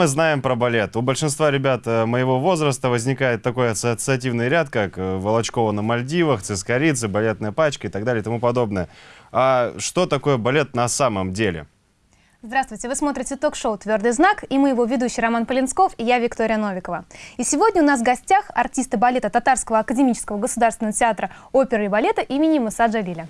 Мы знаем про балет? У большинства ребят э, моего возраста возникает такой ассоциативный ряд, как э, Волочкова на Мальдивах, Цискорицы, балетная пачка и так далее и тому подобное. А что такое балет на самом деле? Здравствуйте, вы смотрите ток-шоу «Твердый знак» и мы его ведущий Роман Полинсков и я Виктория Новикова. И сегодня у нас в гостях артисты балета Татарского академического государственного театра оперы и балета имени Муса Джалиля.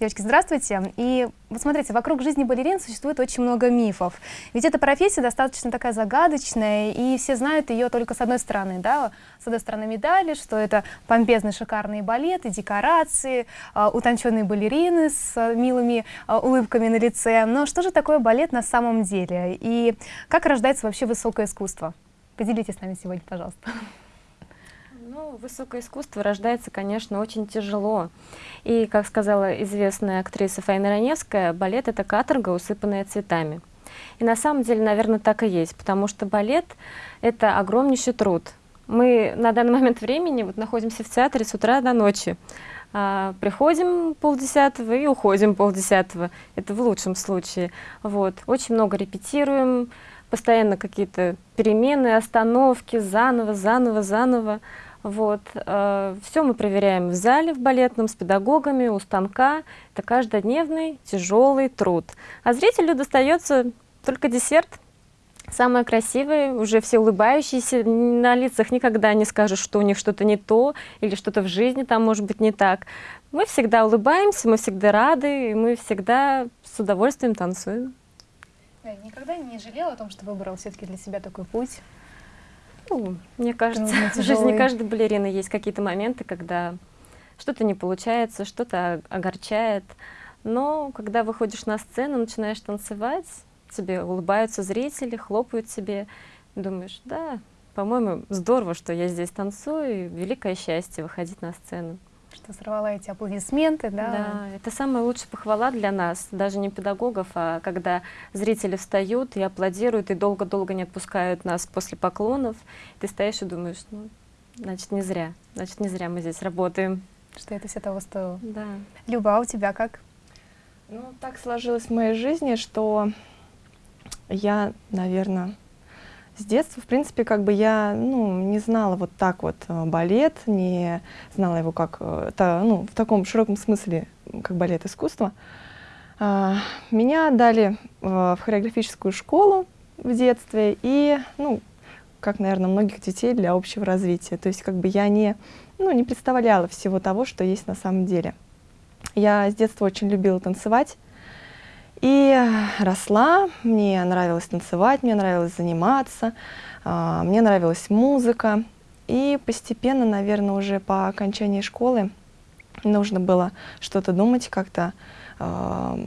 Девочки, здравствуйте. И вот смотрите, вокруг жизни балерин существует очень много мифов. Ведь эта профессия достаточно такая загадочная, и все знают ее только с одной стороны. Да? С одной стороны медали, что это помпезные шикарные балеты, декорации, а, утонченные балерины с милыми а, улыбками на лице. Но что же такое балет на самом деле? И как рождается вообще высокое искусство? Поделитесь с нами сегодня, пожалуйста. Высокое искусство рождается, конечно, очень тяжело. И, как сказала известная актриса Фаина Раневская, балет — это каторга, усыпанная цветами. И на самом деле, наверное, так и есть, потому что балет — это огромнейший труд. Мы на данный момент времени вот находимся в театре с утра до ночи. А, приходим полдесятого и уходим полдесятого. Это в лучшем случае. Вот. Очень много репетируем, постоянно какие-то перемены, остановки, заново, заново, заново. Вот. Э, все мы проверяем в зале, в балетном, с педагогами, у станка. Это каждодневный тяжелый труд. А зрителю достается только десерт, самое красивое, уже все улыбающиеся, на лицах никогда не скажут, что у них что-то не то, или что-то в жизни там может быть не так. Мы всегда улыбаемся, мы всегда рады, и мы всегда с удовольствием танцуем. Я никогда не жалела о том, что выбрала все-таки для себя такой путь? Ну, мне кажется, в жизни каждой балерины есть какие-то моменты, когда что-то не получается, что-то огорчает. Но когда выходишь на сцену, начинаешь танцевать, тебе улыбаются зрители, хлопают тебе, думаешь, да, по-моему, здорово, что я здесь танцую, и великое счастье выходить на сцену что сорвала эти аплодисменты, да? Да, это самая лучшая похвала для нас, даже не педагогов, а когда зрители встают и аплодируют, и долго-долго не отпускают нас после поклонов, ты стоишь и думаешь, ну, значит, не зря, значит, не зря мы здесь работаем. Что это все того стоило. Да. Люба, а у тебя как? Ну, так сложилось в моей жизни, что я, наверное, с детства, в принципе, как бы я ну, не знала вот так вот э, балет, не знала его как, э, та, ну, в таком широком смысле, как балет искусства. А, меня дали э, в хореографическую школу в детстве и, ну, как, наверное, многих детей для общего развития. То есть как бы я не, ну, не представляла всего того, что есть на самом деле. Я с детства очень любила танцевать. И росла, мне нравилось танцевать, мне нравилось заниматься, а, мне нравилась музыка. И постепенно, наверное, уже по окончании школы нужно было что-то думать, как-то а,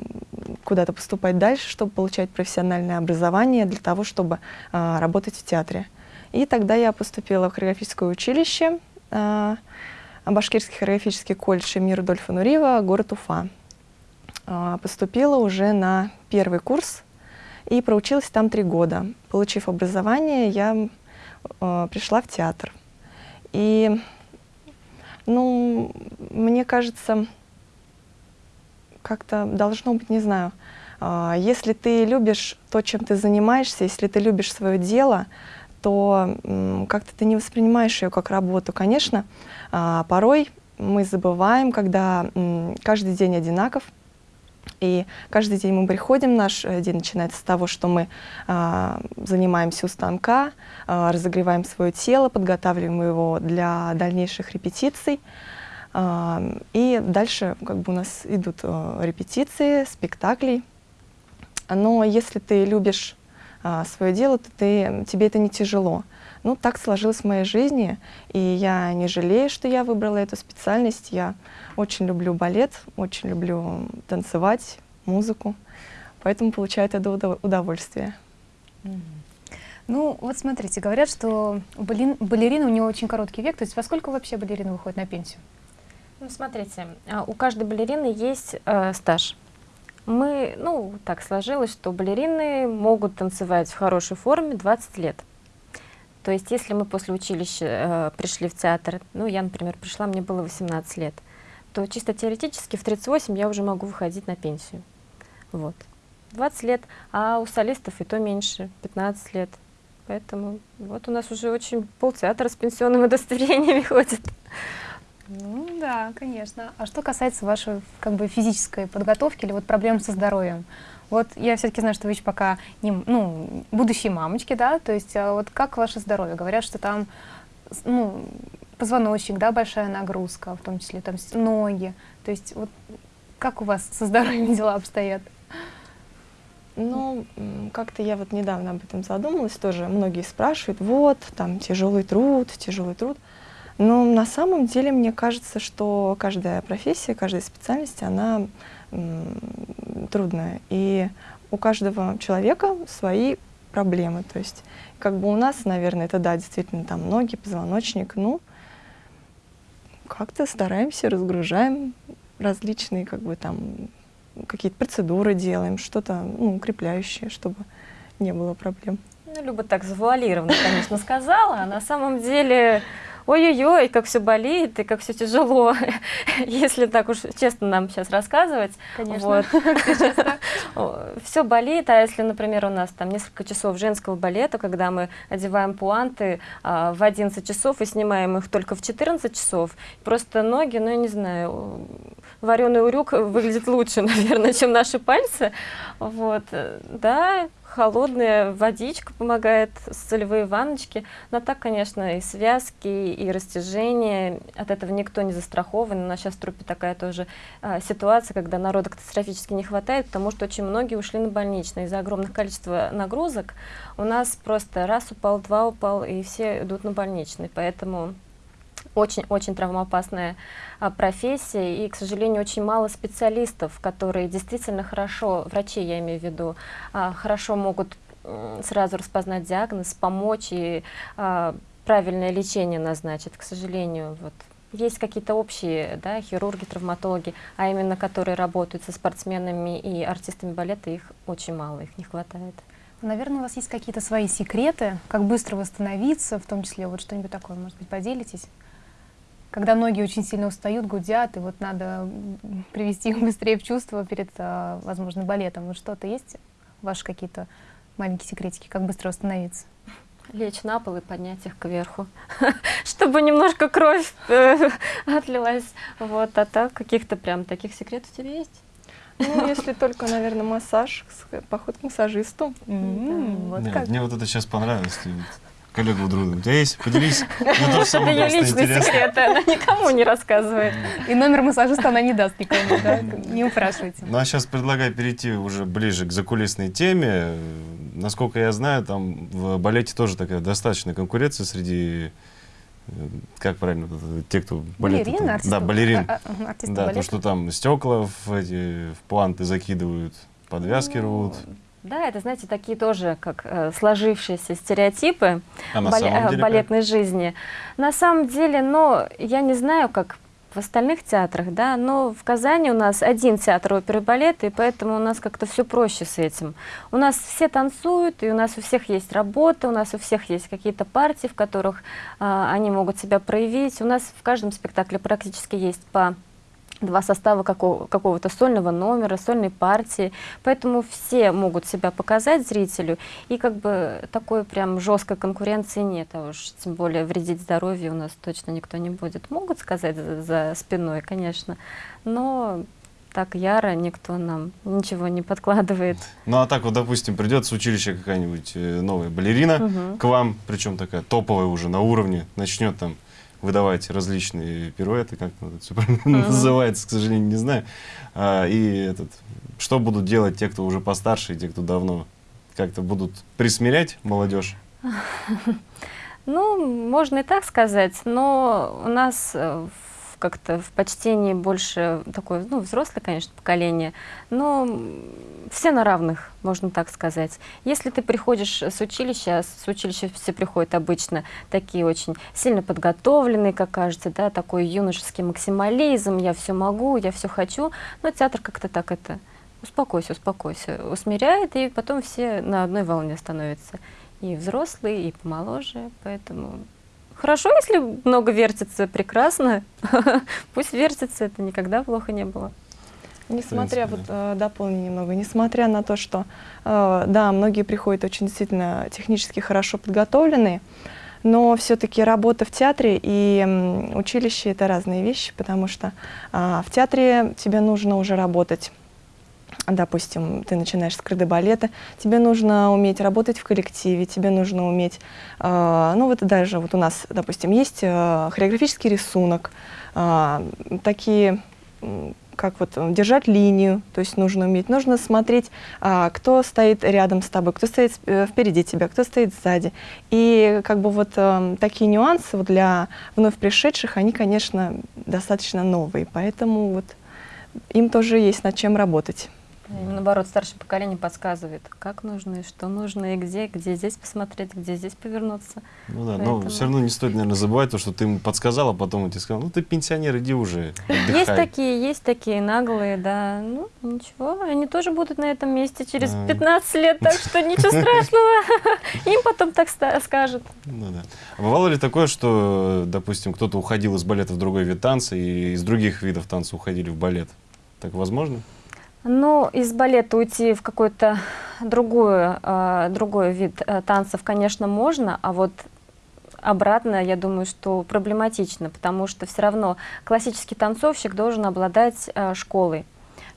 куда-то поступать дальше, чтобы получать профессиональное образование для того, чтобы а, работать в театре. И тогда я поступила в хореографическое училище, Башкирский хореографический колледж имени Рудольфа Нурива, город Уфа. А, поступила уже на первый курс и проучилась там три года. Получив образование, я э, пришла в театр. И, ну, мне кажется, как-то должно быть, не знаю, э, если ты любишь то, чем ты занимаешься, если ты любишь свое дело, то как-то ты не воспринимаешь ее как работу. Конечно, порой мы забываем, когда каждый день одинаков, и каждый день мы приходим, наш э, день начинается с того, что мы э, занимаемся у станка, э, разогреваем свое тело, подготавливаем его для дальнейших репетиций. Э, и дальше как бы у нас идут э, репетиции, спектакли. Но если ты любишь свое дело, то ты, тебе это не тяжело. Ну, так сложилось в моей жизни, и я не жалею, что я выбрала эту специальность. Я очень люблю балет, очень люблю танцевать, музыку, поэтому получаю это удовольствие. Ну, вот смотрите, говорят, что у балерины у него очень короткий век, то есть во сколько вообще балерина выходит на пенсию? Ну, смотрите, а, у каждой балерины есть э, стаж. Мы, ну, так сложилось, что балерины могут танцевать в хорошей форме 20 лет. То есть если мы после училища э, пришли в театр, ну я, например, пришла, мне было 18 лет, то чисто теоретически в 38 я уже могу выходить на пенсию. Вот. 20 лет, а у солистов и то меньше, 15 лет. Поэтому вот у нас уже очень полтеатра с пенсионным удостоверениями ходит. Ну да, конечно. А что касается вашей как бы физической подготовки или вот проблем со здоровьем? Вот я все-таки знаю, что вы еще пока не, ну, будущие мамочки, да, то есть а вот как ваше здоровье? Говорят, что там ну, позвоночник, да, большая нагрузка, в том числе там ноги. То есть вот как у вас со здоровьем дела обстоят? Ну, как-то я вот недавно об этом задумалась, тоже многие спрашивают, вот, там, тяжелый труд, тяжелый труд. Но на самом деле мне кажется, что каждая профессия, каждая специальность, она трудная. И у каждого человека свои проблемы. То есть как бы у нас, наверное, это да, действительно там ноги, позвоночник, ну, как-то стараемся, разгружаем различные как бы там какие-то процедуры делаем, что-то ну, укрепляющее, чтобы не было проблем. Ну, Люба так завуалированно, конечно, сказала, а на самом деле ой-ой-ой, как все болит и как все тяжело, если так уж честно нам сейчас рассказывать. Конечно, вот. все болит, а если, например, у нас там несколько часов женского балета, когда мы одеваем пуанты а, в 11 часов и снимаем их только в 14 часов, просто ноги, ну, я не знаю, вареный урюк выглядит лучше, наверное, чем наши пальцы. Вот, да, холодная водичка помогает, солевые ванночки. Но так, конечно, и связки, и растяжения, от этого никто не застрахован. У нас сейчас в трупе такая тоже а, ситуация, когда народа катастрофически не хватает, потому что очень многие ушли на больничные. Из-за огромных количества нагрузок у нас просто раз упал, два упал, и все идут на больничный. Поэтому очень-очень травмоопасная а, профессия, и, к сожалению, очень мало специалистов, которые действительно хорошо, врачи я имею в виду, а, хорошо могут сразу распознать диагноз, помочь и а, правильное лечение назначить. К сожалению, вот есть какие-то общие да, хирурги, травматологи, а именно которые работают со спортсменами и артистами балета, их очень мало, их не хватает. Наверное, у вас есть какие-то свои секреты, как быстро восстановиться, в том числе вот что-нибудь такое, может быть, поделитесь? Когда ноги очень сильно устают, гудят, и вот надо привести их быстрее в чувство перед, а, возможно, балетом. Вот что-то есть? Ваши какие-то маленькие секретики, как быстро восстановиться? Лечь на пол и поднять их кверху, чтобы немножко кровь э, отлилась. Вот, а так каких-то прям таких секретов у тебя есть? Ну, если только, наверное, массаж, поход к массажисту. Мне вот это сейчас понравилось коллега у друга. У тебя есть? Поделись. Это ее личный секрет, она никому не рассказывает. И номер массажиста она не даст никому, да? Не упрашивайте. Ну, а сейчас предлагаю перейти уже ближе к закулисной теме. Насколько я знаю, там в балете тоже такая достаточная конкуренция среди э, как правильно, те, кто балет. Балерин, артист, да, балерин. А, а, да, то, что там стекла в, эти, в планты закидывают, подвязки ну, рвут. Да, это, знаете, такие тоже как э, сложившиеся стереотипы а бале э, деле балетной как? жизни. На самом деле, но я не знаю, как в остальных театрах, да, но в Казани у нас один театр оперы и балета, и поэтому у нас как-то все проще с этим. У нас все танцуют, и у нас у всех есть работа, у нас у всех есть какие-то партии, в которых э, они могут себя проявить. У нас в каждом спектакле практически есть по два состава какого, какого-то сольного номера, сольной партии, поэтому все могут себя показать зрителю, и как бы такой прям жесткой конкуренции нет, а уж тем более вредить здоровью у нас точно никто не будет. Могут сказать за, за спиной, конечно, но так яро никто нам ничего не подкладывает. Ну а так вот, допустим, придет с училища какая-нибудь э, новая балерина угу. к вам, причем такая топовая уже на уровне, начнет там выдавать различные пируэты, как это все правильно uh -huh. называется, к сожалению, не знаю. А, и этот, что будут делать те, кто уже постарше, и те, кто давно как-то будут присмирять молодежь? Ну, можно и так сказать, но у нас э, как-то в почтении больше такое, ну, взрослое, конечно, поколение, но все на равных, можно так сказать. Если ты приходишь с училища, с училища все приходят обычно такие очень сильно подготовленные, как кажется, да, такой юношеский максимализм, я все могу, я все хочу, но театр как-то так это, успокойся, успокойся, усмиряет, и потом все на одной волне становятся. И взрослые, и помоложе, поэтому Хорошо, если много вертится, прекрасно. Пусть вертится, это никогда плохо не было. Несмотря, принципе, вот э, дополню немного, несмотря на то, что, э, да, многие приходят очень действительно технически хорошо подготовленные, но все-таки работа в театре и училище — это разные вещи, потому что а, в театре тебе нужно уже работать допустим, ты начинаешь с крыды балета, тебе нужно уметь работать в коллективе, тебе нужно уметь, э, ну вот даже вот у нас, допустим, есть э, хореографический рисунок, э, такие, как вот держать линию, то есть нужно уметь, нужно смотреть, а, кто стоит рядом с тобой, кто стоит э, впереди тебя, кто стоит сзади. И как бы вот э, такие нюансы вот для вновь пришедших, они, конечно, достаточно новые, поэтому вот им тоже есть над чем работать. Наоборот, старшее поколение подсказывает, как нужно и что нужно, и где, где здесь посмотреть, где здесь повернуться. Ну да, но Поэтому- все равно не стоит, наверное, забывать то, что ты ему подсказал, а потом он тебе сказал, ну ты пенсионер, иди уже, Есть отдыхай. такие, есть такие наглые, да. Ну, ничего, они тоже будут на этом месте через А. 15 лет, так что ничего страшного. Им потом так скажут. Ну да. А бывало ли такое, что, допустим, кто-то уходил из балета в другой вид танца, и из других видов танца уходили в балет? Так возможно? Ну, из балета уйти в какой-то другую, э, другой вид э, танцев, конечно, можно, а вот обратно, я думаю, что проблематично, потому что все равно классический танцовщик должен обладать э, школой.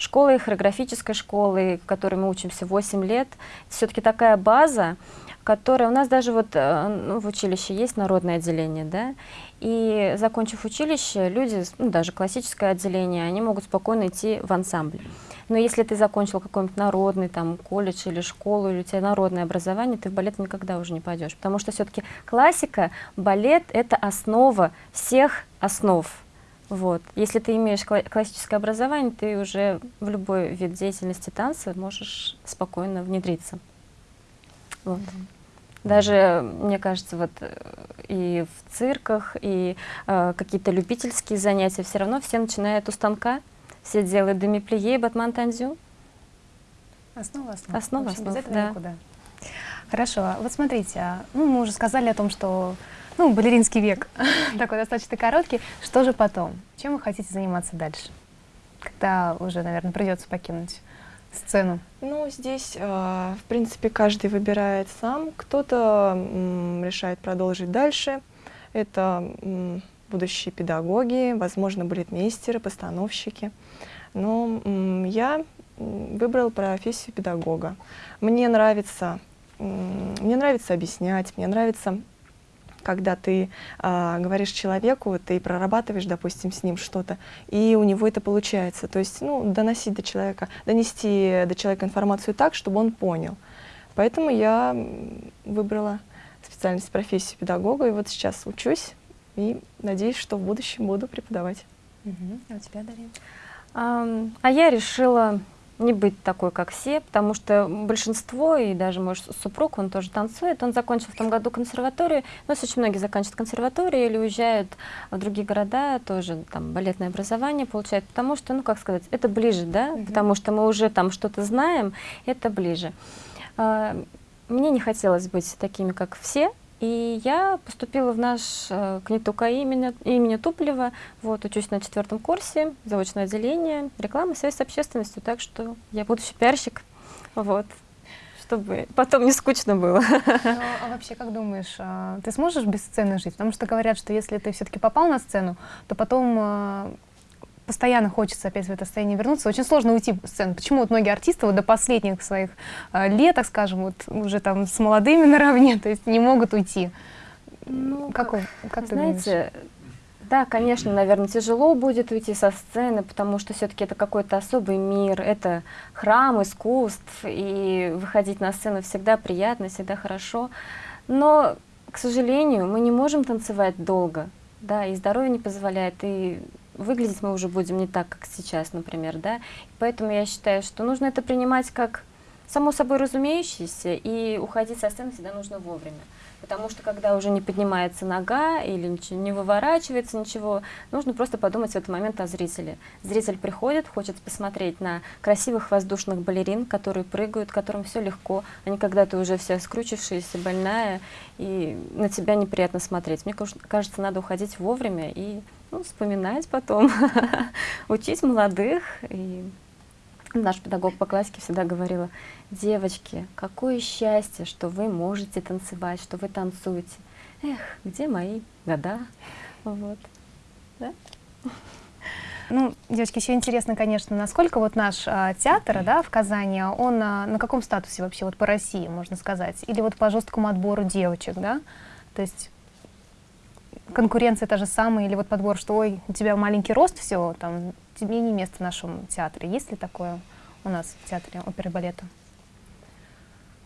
Школой, хореографической школой, в которой мы учимся 8 лет. Все-таки такая база, которая... У нас даже вот э, ну, в училище есть народное отделение, да, и закончив училище, люди, ну, даже классическое отделение, они могут спокойно идти в ансамбль. Но если ты закончил какой-нибудь народный там колледж или школу, или у тебя народное образование, ты в балет никогда уже не пойдешь. Потому что все-таки классика, балет — это основа всех основ. Вот. Если ты имеешь кла- классическое образование, ты уже в любой вид деятельности танца можешь спокойно внедриться. Вот. Даже, мне кажется, вот э, и в цирках, и э, какие-то любительские занятия, все равно все начинают у станка, все делают демиплие, батман танзю. Основа основ. Основа В общем, основ, без этого да. никуда. Хорошо, вот смотрите, а, ну, мы уже сказали о том, что ну, балеринский век такой достаточно короткий. Что же потом? Чем вы хотите заниматься дальше? Когда уже, наверное, придется покинуть сцену. Ну, здесь, э, в принципе, каждый выбирает сам. Кто-то решает продолжить дальше. Это будущие педагоги, возможно, балетмейстеры, постановщики. Но я выбрала профессию педагога. Мне нравится, мне нравится объяснять, мне нравится когда ты а, говоришь человеку, ты прорабатываешь, допустим, с ним что-то, и у него это получается. То есть, ну, доносить до человека, донести до человека информацию так, чтобы он понял. Поэтому я выбрала специальность профессию педагога, и вот сейчас учусь, и надеюсь, что в будущем буду преподавать. А у тебя, Дарья? Ам, А я решила не быть такой, как все, потому что большинство, и даже мой супруг, он тоже танцует, он закончил в том году консерваторию, нас очень многие заканчивают консерваторию или уезжают в другие города, тоже там балетное образование получают, потому что, ну как сказать, это ближе, да, Мгм. потому что мы уже там что-то знаем, это ближе. А, Мне не хотелось быть такими, как все, и я поступила в наш э, КНИТУК имени, имени Туплева. Вот, учусь на четвертом курсе, заочное отделение, реклама, связь с общественностью, так что я будущий пиарщик, вот, чтобы потом не скучно было. Ну, а вообще, как думаешь, а, ты сможешь без сцены жить? Потому что говорят, что если ты все-таки попал на сцену, то потом а, постоянно хочется опять в это состояние вернуться. Очень сложно уйти с сцены. Почему вот многие артисты вот до последних своих а, лет, так скажем, вот уже там с молодыми наравне, то есть не могут уйти? Ну, как, вы- как ты думаешь? Знаете, да, конечно, наверное, тяжело будет уйти со сцены, потому что все-таки это какой-то особый мир, это храм искусств, и выходить на сцену всегда приятно, всегда хорошо. Но, к сожалению, мы не можем танцевать долго, да, и здоровье не позволяет, и выглядеть мы уже будем не так, как сейчас, например, да. Поэтому я считаю, что нужно это принимать как само собой разумеющееся, и уходить со сцены всегда нужно вовремя. Потому что когда уже не поднимается нога или ничего, не выворачивается ничего, нужно просто подумать в этот момент о зрителе. Зритель приходит, хочет посмотреть на красивых воздушных балерин, которые прыгают, которым все легко. Они когда-то уже вся скручившаяся, больная, и на тебя неприятно смотреть. Мне каж- кажется, надо уходить вовремя и ну, вспоминать потом, учить молодых и Наш педагог по классике всегда говорила, девочки, какое счастье, что вы можете танцевать, что вы танцуете. Эх, где мои года? Вот. Да? Ну, девочки, еще интересно, конечно, насколько вот наш а, театр, да, в Казани, он а, на каком статусе вообще вот по России, можно сказать? Или вот по жесткому отбору девочек, да? То есть конкуренция та же самая, или вот подбор, что, ой, у тебя маленький рост, все, там, тебе не место в нашем театре. Есть ли такое у нас в театре оперы балета?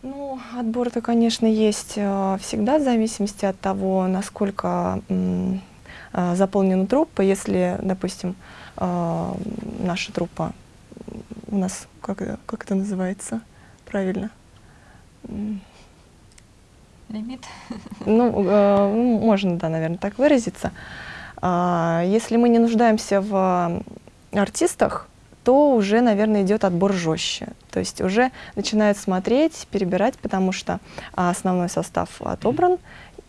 Ну, отбор-то, конечно, есть э, всегда в зависимости от того, насколько э, заполнена труппа. Если, допустим, э, наша труппа у нас, как, как это называется правильно? Лимит. Ну, э, ну, можно, да, наверное, так выразиться. А, Если мы не нуждаемся в артистах, то уже, наверное, идет отбор жестче. То есть уже начинают смотреть, перебирать, потому что а, основной состав отобран.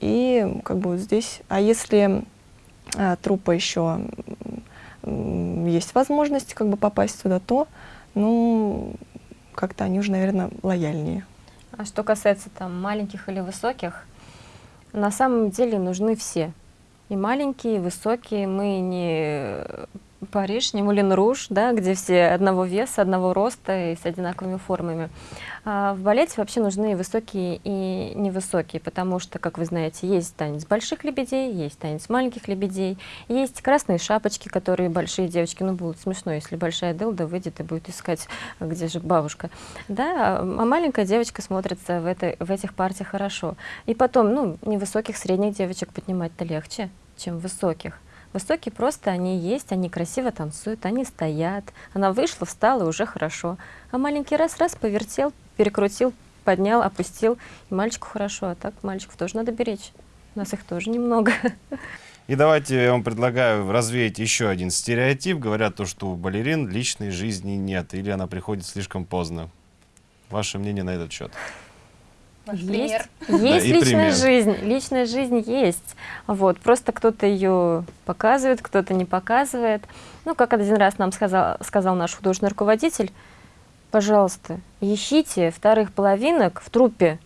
И как бы здесь... А если а, труппа еще есть возможность как бы попасть туда, то, ну, как-то они уже, наверное, лояльнее. А что касается там маленьких или высоких, на самом деле нужны все. И маленькие, и высокие. Мы не Париж, не Мулин Руж, да, где все одного веса, одного роста и с одинаковыми формами. А в балете вообще нужны и высокие, и невысокие, потому что, как вы знаете, есть танец больших лебедей, есть танец маленьких лебедей, есть красные шапочки, которые большие девочки, ну, будет смешно, если большая дылда выйдет и будет искать, где же бабушка, да, а маленькая девочка смотрится в, этой, в этих партиях хорошо. И потом, ну, невысоких, средних девочек поднимать-то легче, чем высоких. Высокие просто они есть, они красиво танцуют, они стоят. Она вышла, встала, и уже хорошо. А маленький раз-раз повертел, перекрутил, поднял, опустил. И мальчику хорошо, а так мальчиков тоже надо беречь. У нас их тоже немного. И давайте я вам предлагаю развеять еще один стереотип. Говорят то, что у балерин личной жизни нет, или она приходит слишком поздно. Ваше мнение на этот счет? Ваш есть пример. есть и личная пример. жизнь, личная жизнь есть. Вот, просто кто-то ее показывает, кто-то не показывает. Ну, как один раз нам сказал, сказал наш художественный руководитель, пожалуйста, ищите вторых половинок в труппе.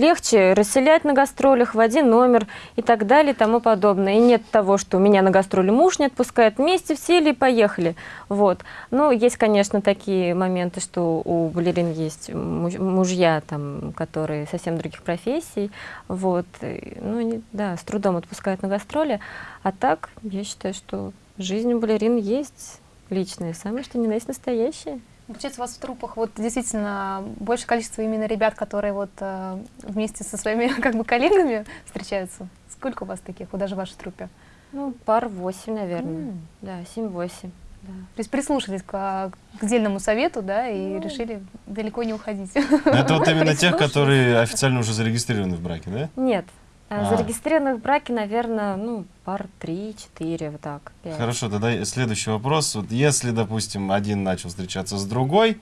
Легче расселять на гастролях в один номер и так далее и тому подобное. И нет того, что меня на гастроли муж не отпускает, вместе сели и поехали. Вот. Ну, есть, конечно, такие моменты, что у балерин есть муж- мужья, там, которые совсем других профессий. Вот. Ну, да, с трудом отпускают на гастроли. А так, я считаю, что жизнь у балерин есть личная, самое что ни на есть настоящая. Получается, у вас в трупах вот действительно большее количество именно ребят, которые вот э, вместе со своими как бы коллегами встречаются. Сколько у вас таких, вот даже в вашей труппе? Ну, пар восемь, наверное. М. Да, семь-восемь. Да. То есть прислушались к, к отдельному совету, да, и Ну. решили далеко не уходить. Это вот именно тех, которые официально уже зарегистрированы в браке, да? Нет. А, А. Зарегистрированных в браке, наверное, ну, пар три-четыре, вот так. пять. Хорошо, тогда следующий вопрос. Вот если, допустим, один начал встречаться с другой,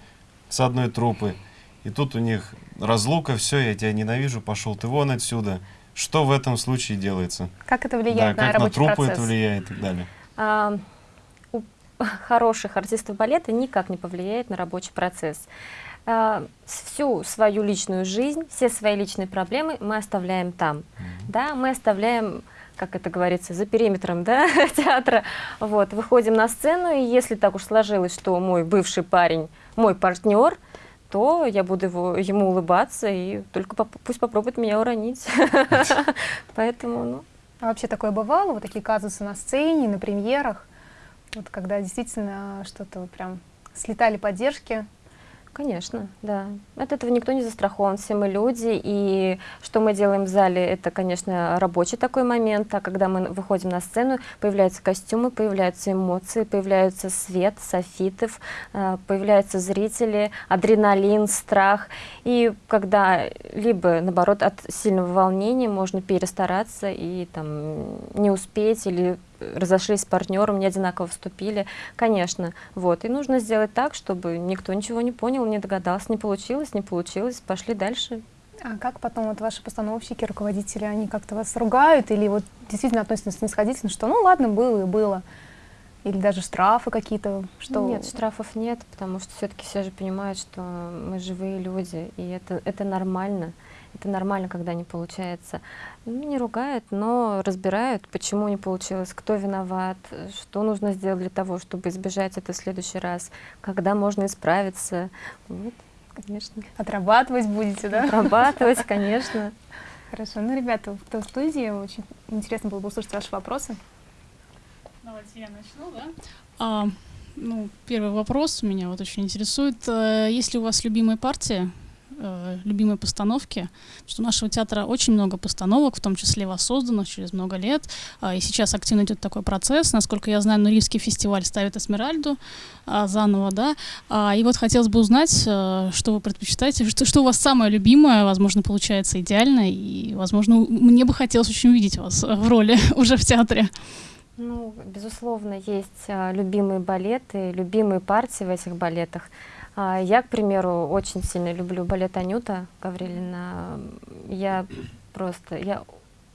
с одной трупы, и тут у них разлука, все, я тебя ненавижу, пошел ты вон отсюда. Что в этом случае делается? Как это Да, влияет на как на рабочий трупы процесс? это влияет и так далее. А, у хороших артистов балета никак не повлияет на рабочий процесс. А, всю свою личную жизнь, все свои личные проблемы мы оставляем там. Да, мы оставляем, как это говорится, за периметром да, театра. Вот, выходим на сцену, и если так уж сложилось, что мой бывший парень, мой партнер, то я буду его, ему улыбаться и только поп- пусть попробует меня уронить. Поэтому, ну, А вообще такое бывало, вот такие казусы на сцене, на премьерах, вот когда действительно что-то прям слетали поддержки. Конечно, да. От этого никто не застрахован, все мы люди, и что мы делаем в зале, это, конечно, рабочий такой момент, а когда мы выходим на сцену, появляются костюмы, появляются эмоции, появляется свет, софитов, э, появляются зрители, адреналин, страх, и когда либо, наоборот, от сильного волнения можно перестараться и там не успеть или разошлись с партнером, не одинаково вступили, конечно, вот, и нужно сделать так, чтобы никто ничего не понял, не догадался, не получилось, не получилось, пошли дальше. А как потом вот ваши постановщики, руководители, они как-то вас ругают или вот действительно относятся снисходительно, что ну ладно, было и было? Или даже штрафы какие-то? Что... Нет, штрафов нет, потому что все-таки все же понимают, что мы живые люди, и это, это нормально. Это нормально, когда не получается. Ну, не ругают, но разбирают, почему не получилось, кто виноват, что нужно сделать для того, чтобы избежать это в следующий раз, когда можно исправиться. Вот, конечно. Отрабатывать будете, да? Отрабатывать, конечно. Хорошо. Ну, ребята, кто в студии, очень интересно было бы услышать ваши вопросы. Давайте я начну, да? А, ну, первый вопрос меня вот очень интересует. Э, есть ли у вас любимая партия, э, любимые постановки? Что у нашего театра очень много постановок, в том числе воссозданных через много лет. А, и сейчас активно идет такой процесс. Насколько я знаю, Нурийский фестиваль ставит Эсмеральду а, заново, да? А, и вот хотелось бы узнать, а, что вы предпочитаете, что, что у вас самое любимое, возможно, получается идеально, и, возможно, мне бы хотелось очень увидеть вас в роли уже в театре. Ну, безусловно, есть а, любимые балеты, любимые партии в этих балетах. А, я, к примеру, очень сильно люблю балет Анюта Гаврилина. Я просто, я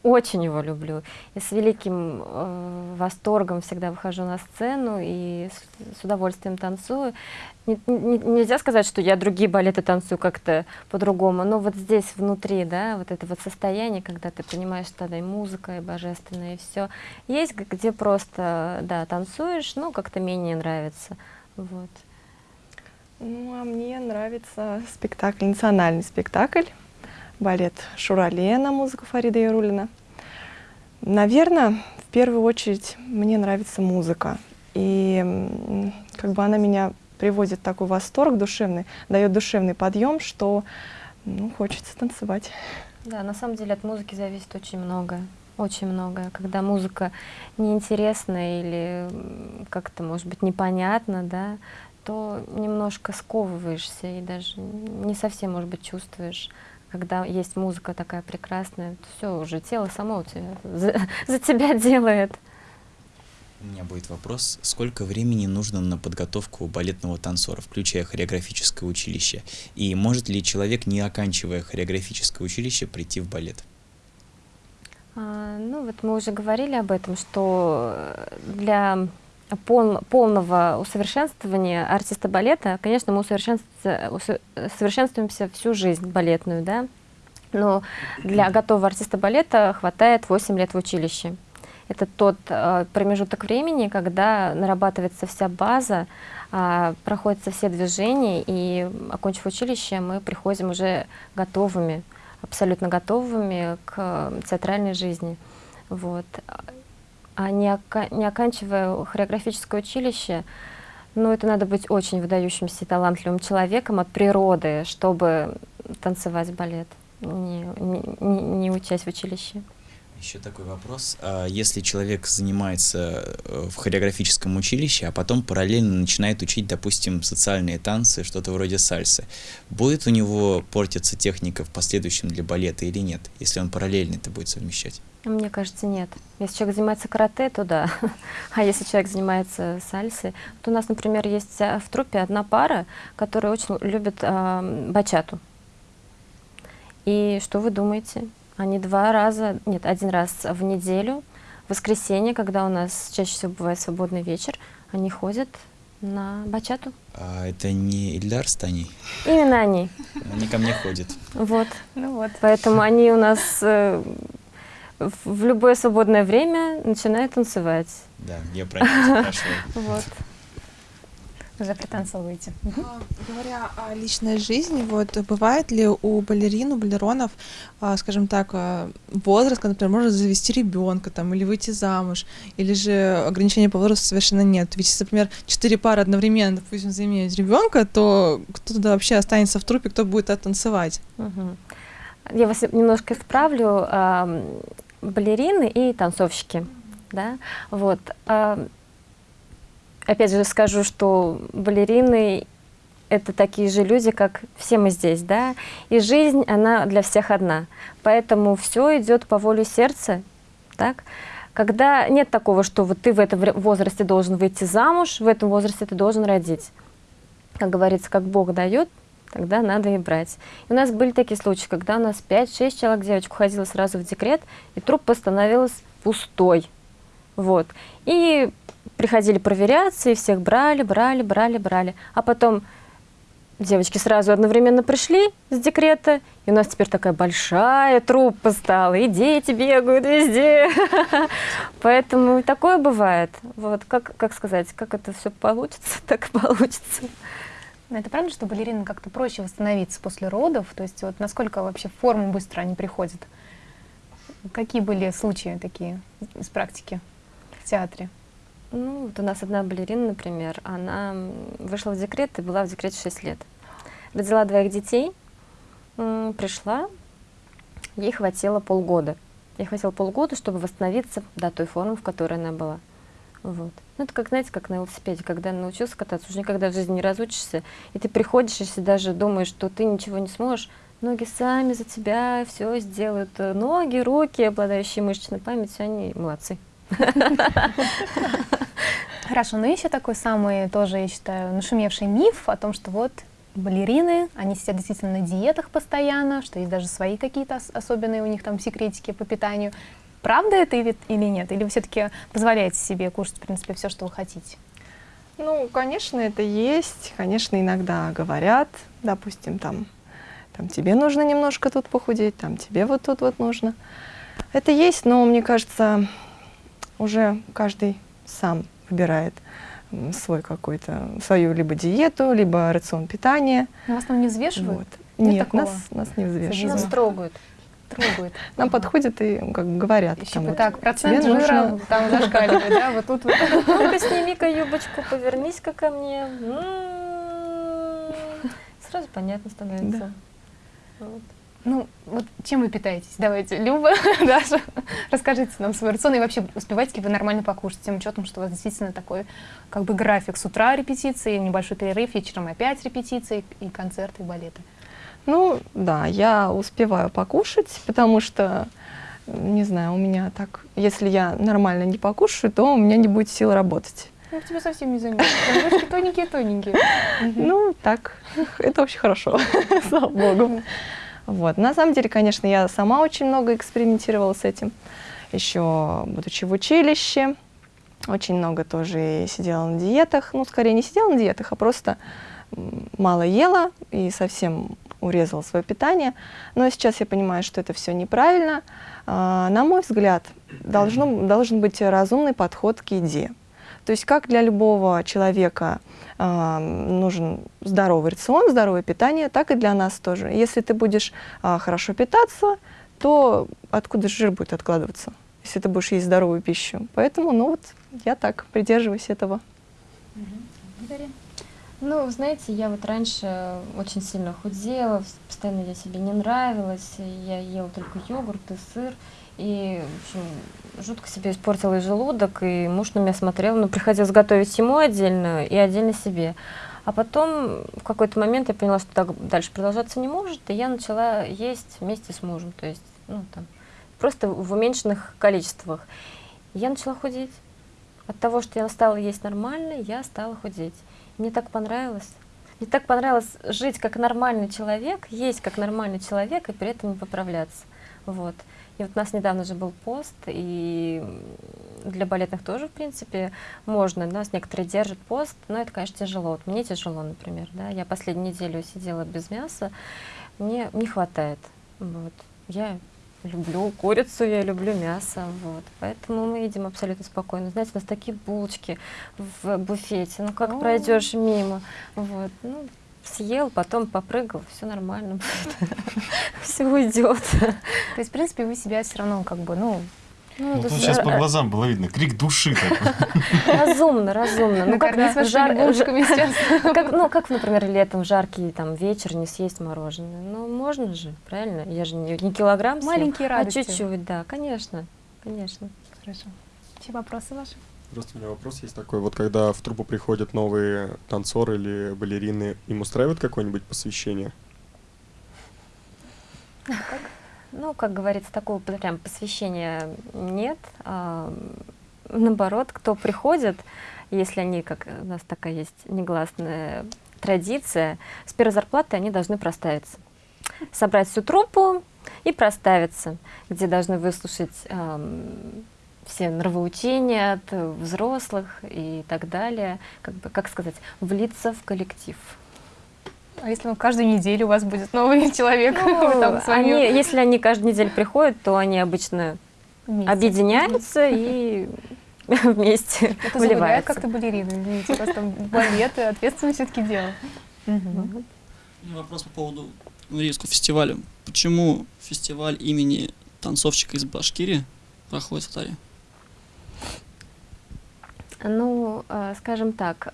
очень его люблю. И с великим э, восторгом всегда выхожу на сцену и с, с удовольствием танцую. Не, не, нельзя сказать, что я другие балеты танцую как-то по-другому, но вот здесь внутри, да, вот это вот состояние, когда ты понимаешь, что да, и музыка, и божественное, и все. Есть, где просто, да, танцуешь, но как-то менее нравится. Вот. Ну, а мне нравится спектакль, национальный спектакль балет «Шурале» на музыку Фарида Ярулина. Наверное, в первую очередь мне нравится музыка. И как бы она меня приводит в такой восторг душевный, дает душевный подъем, что ну, хочется танцевать. Да, на самом деле от музыки зависит очень многое. Очень многое. Когда музыка неинтересна или как-то, может быть, непонятна, да, то немножко сковываешься и даже не совсем, может быть, чувствуешь когда есть музыка такая прекрасная, все уже тело само у тебя, за, за тебя делает. У меня будет вопрос, сколько времени нужно на подготовку балетного танцора, включая хореографическое училище? И может ли человек, не оканчивая хореографическое училище, прийти в балет? А, ну вот мы уже говорили об этом, что для пол, полного усовершенствования артиста балета, конечно, мы усовершенствуемся всю жизнь балетную, да, но для готового артиста балета хватает 8 лет в училище. Это тот э, промежуток времени, когда нарабатывается вся база, э, проходятся все движения, и, окончив училище, мы приходим уже готовыми, абсолютно готовыми к театральной жизни. Вот не, ока не оканчивая хореографическое училище, ну, это надо быть очень выдающимся и талантливым человеком от природы, чтобы танцевать балет, не, не, не учась в училище. Еще такой вопрос. А если человек занимается э, в хореографическом училище, а потом параллельно начинает учить, допустим, социальные танцы, что-то вроде сальсы, будет у него портиться техника в последующем для балета или нет, если он параллельно это будет совмещать? Мне кажется, нет. Если человек занимается карате, то да. А если человек занимается сальсой, то у нас, например, есть э, в трупе одна пара, которая очень любит э, бачату. И что вы думаете? Они два раза, нет, один раз в неделю, в воскресенье, когда у нас чаще всего бывает свободный вечер, они ходят на бачату. А это не Ильдар с Таней? Именно они. Они ко мне ходят. Вот. Ну вот. Поэтому они у нас э, в любое свободное время начинает танцевать. Да, я про это спрашиваю. Вот. Уже пританцовываете. А, говоря о личной жизни, вот бывает ли у балерин, у балеронов, а, скажем так, а, возраст, когда, например, можно завести ребенка там, или выйти замуж, или же ограничения по возрасту совершенно нет. Ведь если, например, четыре пары одновременно, допустим, заимеют ребенка, то кто туда вообще останется в трупе, кто будет танцевать? Угу. Я вас немножко исправлю балерины и танцовщики. Да? Вот. Опять же скажу, что балерины это такие же люди, как все мы здесь, да, и жизнь, она для всех одна, поэтому все идет по воле сердца, так, когда нет такого, что вот ты в этом возрасте должен выйти замуж, в этом возрасте ты должен родить, как говорится, как Бог дает, тогда надо и брать. И у нас были такие случаи, когда у нас 5-6 человек девочек уходило сразу в декрет, и труп становилась пустой. Вот. И приходили проверяться, и всех брали, брали, брали, брали. А потом девочки сразу одновременно пришли с декрета, и у нас теперь такая большая труппа стала, и дети бегают везде. Поэтому такое бывает. Вот, как, как сказать, как это все получится, так и получится. Это правда, что балеринам как-то проще восстановиться после родов? То есть вот насколько вообще в форму быстро они приходят? Какие были случаи такие из практики в театре? Ну, вот у нас одна балерина, например, она вышла в декрет и была в декрете 6 лет. Родила двоих детей, пришла, ей хватило полгода. Ей хватило полгода, чтобы восстановиться до той формы, в которой она была. Вот. Ну, это как, знаете, как на велосипеде, когда научился кататься, уже никогда в жизни не разучишься, и ты приходишь, если даже думаешь, что ты ничего не сможешь, ноги сами за тебя все сделают. Э, Ноги, руки, обладающие мышечной памятью, они молодцы. Хорошо, но еще такой самый тоже, я считаю, нашумевший миф о том, что вот балерины, они сидят действительно на диетах постоянно, что есть даже свои какие-то ос- особенные у них там секретики по питанию. Правда это или нет? Или вы все-таки позволяете себе кушать, в принципе, все, что вы хотите? Ну, конечно, это есть. Конечно, иногда говорят, допустим, там, там тебе нужно немножко тут похудеть, там тебе вот тут вот нужно. Это есть, но мне кажется, уже каждый сам выбирает свой какой-то, свою либо диету, либо рацион питания. Но вас там не взвешивают? Вот. Нет Нет, такого нас, нас не взвешивают. Нас трогают. Трогают. Нам подходят и как бы говорят. Еще там вот, так, процент жира нужно- там зашкаливает, да, вот тут вот. Ну-ка, сними-ка юбочку, повернись-ка ко мне. М-м-м. Сразу понятно становится. Да. Вот. Ну, вот чем вы питаетесь? Давайте, Люба, Даша, расскажите нам свой рацион и вообще успеваете ли вы нормально покушать, тем учетом, что у вас действительно такой как бы график с утра репетиции, небольшой перерыв, вечером опять репетиции и концерты, и балеты. Ну, да, я успеваю покушать, потому что, не знаю, у меня так, если я нормально не покушаю, то у меня не будет сил работать. Ну, тебе совсем не. Ручки тоненькие-тоненькие. Ну, так, это очень хорошо, слава богу. Вот. На самом деле, конечно, я сама очень много экспериментировала с этим. Еще будучи в училище, очень много тоже сидела на диетах. Ну, скорее, не сидела на диетах, а просто мало ела и совсем урезала свое питание. Но сейчас я понимаю, что это все неправильно. А, На мой взгляд, должно, должен быть разумный подход к еде. То есть как для любого человека а, нужен здоровый рацион, здоровое питание, так и для нас тоже. Если ты будешь а, хорошо питаться, то откуда жир будет откладываться, если ты будешь есть здоровую пищу? Поэтому, ну вот, я так придерживаюсь этого. Ну, знаете, я вот раньше очень сильно худела, постоянно я себе не нравилась, я ела только йогурт и сыр, и, в общем, жутко себе испортила и желудок, и муж на меня смотрел, ну, приходилось готовить ему отдельно и отдельно себе. А потом в какой-то момент я поняла, что так дальше продолжаться не может, и я начала есть вместе с мужем, то есть, ну, там, просто в уменьшенных количествах. Я начала худеть. От того, что я стала есть нормально, я стала худеть. Мне так понравилось. Мне так понравилось жить как нормальный человек, есть как нормальный человек и при этом не поправляться. Вот. И вот у нас недавно же был пост, и для балетных тоже, в принципе, можно. У нас некоторые держат пост, но это, конечно, тяжело. Вот мне тяжело, например. Да? Я последнюю неделю сидела без мяса, мне не хватает. Вот. Я люблю курицу, я люблю мясо, вот. Поэтому мы едим абсолютно спокойно. Знаете, у нас такие булочки в буфете, ну как О. пройдешь мимо, вот. Ну, съел, потом попрыгал, все нормально будет, все уйдет. То есть, в принципе, вы себя все равно как бы, ну, Ну, Ну, с- сейчас по глазам было видно, крик души такой. разумно, разумно. Ну, как, накормить жар- вашими сейчас. как, ну, как, например, летом жаркий там вечер не съесть мороженое. Ну, можно же, правильно? Я же не, не килограмм съем, Маленькие а радости. чуть-чуть, да, конечно, конечно. Хорошо. Все вопросы ваши? Просто у меня вопрос есть такой. Вот когда в труппу приходят новые танцоры или балерины, им устраивает какое-нибудь посвящение? Ну, как говорится, такого прям посвящения нет. А, наоборот, кто приходит, если они, как у нас такая есть негласная традиция, с первой зарплаты они должны проставиться. Собрать всю труппу и проставиться, где должны выслушать ам, все нравоучения от взрослых и так далее, как бы, как сказать, влиться в коллектив. А если каждую неделю у вас будет новый человек? Ну, там, они, если они каждую неделю приходят, то они обычно вместе. объединяются и вместе Это вливаются. как-то балерины, извините, просто балет, ответственность все-таки дело. Вопрос по поводу Нурийского фестиваля. Почему фестиваль имени танцовщика из Башкирии проходит в Татаре? Ну, э, скажем так,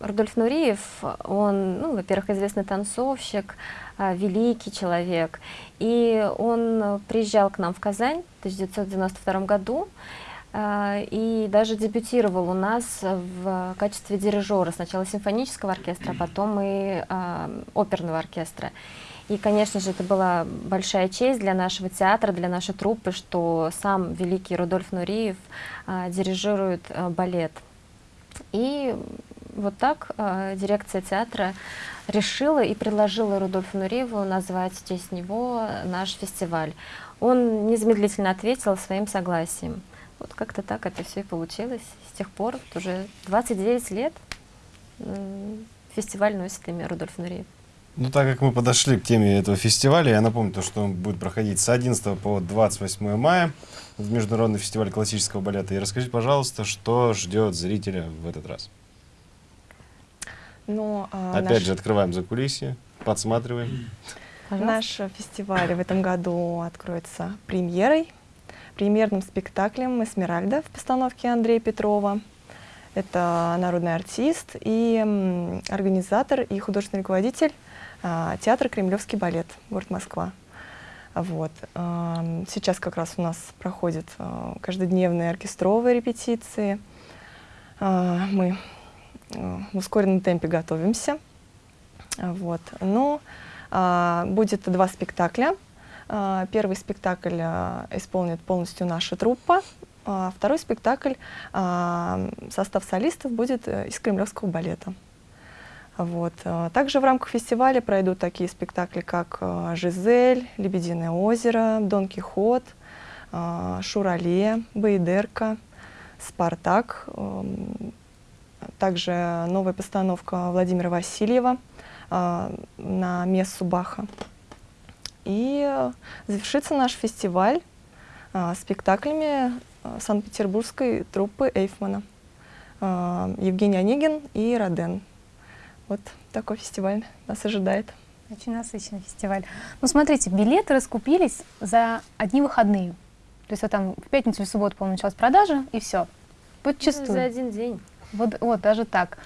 Рудольф Нуриев, он, ну, во-первых, известный танцовщик, э, великий человек, и он приезжал к нам в Казань в 1992 году, э, и даже дебютировал у нас в качестве дирижера, сначала симфонического оркестра, потом и оперного оркестра. И, конечно же, это была большая честь для нашего театра, для нашей труппы, что сам великий Рудольф Нуриев а, дирижирует а, балет. И вот так а, дирекция театра решила и предложила Рудольфу Нуриеву назвать в честь него наш фестиваль. Он незамедлительно ответил своим согласием. Вот как-то так это все и получилось. С тех пор, уже 29 лет, фестиваль носит имя Рудольф Нуриев. Ну, так как мы подошли к теме этого фестиваля, я напомню, то, что он будет проходить с 11 по 28 мая в Международный фестиваль классического балета. И расскажите, пожалуйста, что ждет зрителя в этот раз? Ну, а, Опять наш... же, открываем за кулисье, подсматриваем. Наш фестиваль в этом году откроется премьерой, премьерным спектаклем «Эсмеральда» в постановке Андрея Петрова. Это народный артист и организатор и художественный руководитель театр «Кремлевский балет», город Москва. Вот. Сейчас как раз у нас проходят а, каждодневные оркестровые репетиции. А, мы в ускоренном темпе готовимся. Вот. Ну, будет два спектакля. Первый спектакль исполнит полностью наша труппа. Второй спектакль, состав солистов будет э, из кремлевского балета. Вот. А, также в рамках фестиваля пройдут такие спектакли, как а, «Жизель», «Лебединое озеро», «Дон Кихот», а, «Шурале», «Бейдерка», «Спартак». Также новая постановка Владимира Васильева на мессу Баха. И завершится наш фестиваль спектаклями Санкт-Петербургской труппы Эйфмана. Евгений Онегин и Роден. Вот такой фестиваль нас ожидает. Очень насыщенный фестиваль. Ну, смотрите, билеты раскупились за одни выходные. То есть вот там в пятницу или субботу, по-моему, началась продажа, и все. Подчастую. Ну, за один день. Вот, вот, даже так.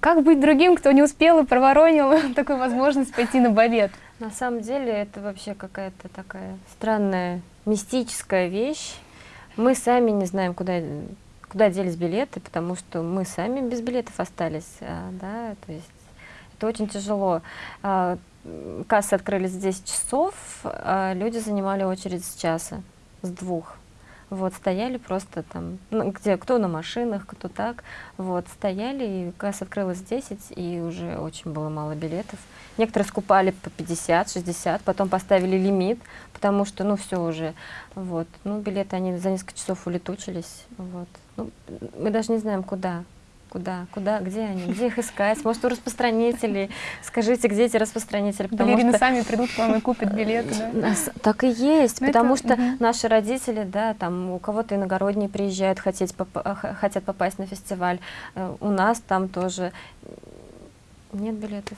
Как быть другим, кто не успел и проворонил такую возможность пойти на балет? На самом деле это вообще какая-то такая странная, мистическая вещь. Мы сами не знаем, куда куда делись билеты, потому что мы сами без билетов остались, а, да, то есть это очень тяжело. А, кассы открылись в 10 часов, а люди занимали очередь с часа, с двух. Вот, стояли просто там, ну, где, кто на машинах, кто так, вот, стояли, и касса открылась в 10, и уже очень было мало билетов. Некоторые скупали по 50, 60, потом поставили лимит, потому что, ну, все уже, вот, ну, билеты, они за несколько часов улетучились, вот. Ну, мы даже не знаем, куда. Куда, куда, где они, где их искать? Может, у распространителей? Скажите, где эти распространители? Потому Балерины что... сами придут к вам и купят билеты, да? Так и есть, Но ну, потому это... что угу. наши родители, да, там у кого-то иногородние приезжают, хотеть поп хотят попасть на фестиваль. Э, у нас там тоже нет билетов.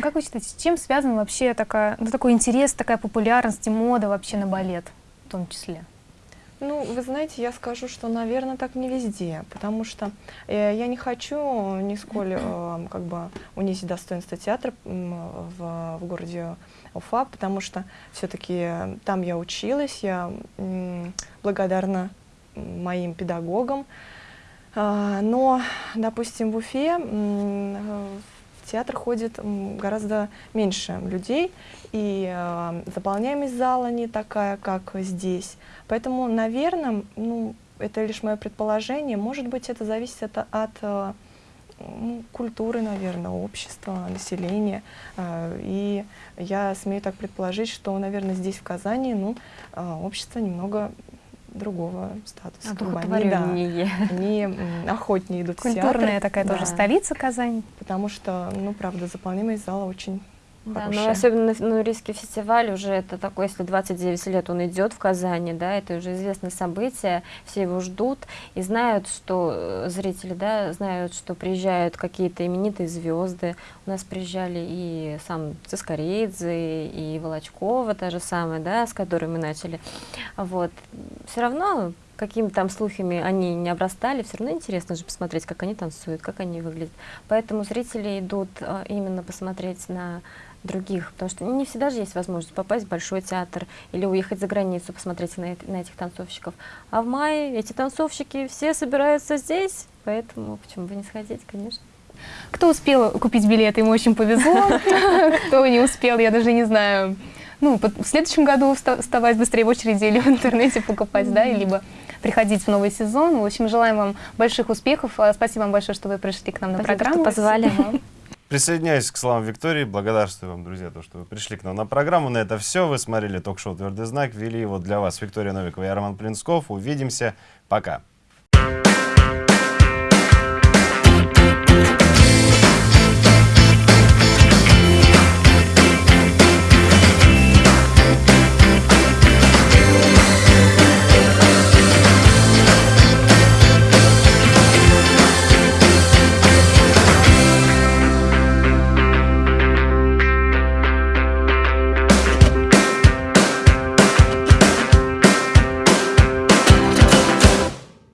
Как вы считаете, с чем связан вообще такая, ну, такой интерес, такая популярность и мода вообще на балет в том числе? Ну, вы знаете, я скажу, что, наверное, так не везде, потому что э, я не хочу нисколько э, как бы унизить достоинство театра в, в городе Уфа, потому что все-таки там я училась, я э, благодарна моим педагогам. Э, но, допустим, в Уфе э, театр ходит гораздо меньше людей, и э, заполняемость зала не такая, как здесь. Поэтому, наверное, ну, это лишь мое предположение, может быть, это зависит от, от э, ну, культуры, наверное, общества, населения. Э, и я смею так предположить, что, наверное, здесь, в Казани, ну, э, общество немного другого статуса. как бы они, да, охотнее идут в Культурная театр. такая тоже столица Казань. Потому что, ну, правда, заполнимость зала очень Да, но особенно на Нурийский фестиваль уже это такой, если 29 лет он идет в Казани, да, это уже известное событие, все его ждут и знают, что э, зрители, да, знают, что приезжают какие-то именитые звезды. У нас приезжали и сам Цискоридзе, и Волочкова, та же самая, да, с которой мы начали. Вот. Все равно какими там слухами они не обрастали, все равно интересно же посмотреть, как они танцуют, как они выглядят. Поэтому зрители идут э, именно посмотреть на других, потому что не всегда же есть возможность попасть в большой театр или уехать за границу, посмотреть на, на этих танцовщиков. А в мае эти танцовщики все собираются здесь, поэтому почему бы не сходить, конечно. Кто успел купить билеты, ему очень повезло. Кто не успел, я даже не знаю. Ну, в следующем году вста- вставать быстрее в очереди или в интернете покупать, да, либо приходить в новый сезон. В общем, желаем вам больших успехов. А, Спасибо вам большое, что вы пришли к нам на Спасибо, что программу. позвали. Спасибо вам. Присоединяюсь к словам Виктории. Благодарствую вам, друзья, то, что вы пришли к нам на программу. На это все. Вы смотрели ток-шоу «Твердый знак». Вели его для вас Виктория Новикова и Роман Плинсков. Увидимся. Пока.